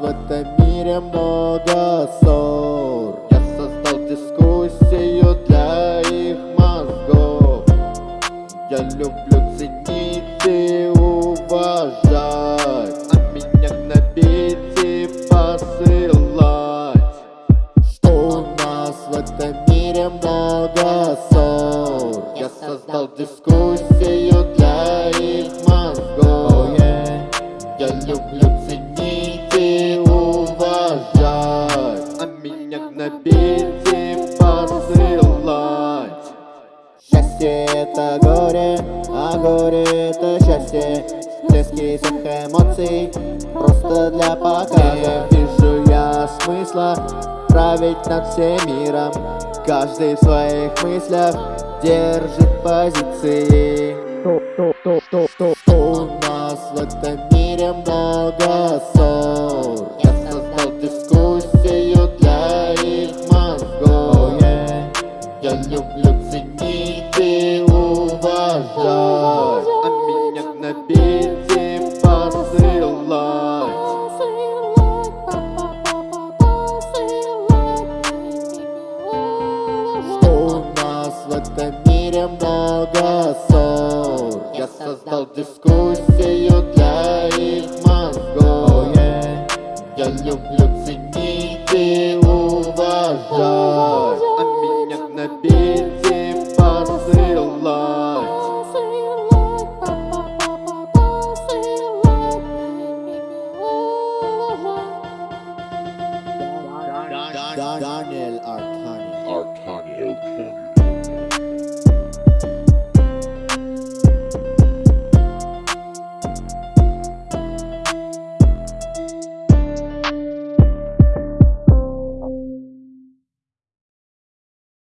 в этом мире много ссор. Я создал дискуссию для их мозгов. Я люблю ценить и уважать. А меня гнобить и посылать. Что у нас в этом мире много ссор? Я создал дискуссию для их мозгов. Я люблю Счастье это горе, а горе это счастье. Всплески всех эмоций, просто для показа Вижу я смысла править над всем миром. Каждый в своих мыслях держит позиции. Что у нас в этом мире много уважать А меня гнобить и посылать Что у нас в этом мире много ссор? Я создал дискуссию для их мозгов. Я люблю ценить и уважать Daniel Arcani. Arcani.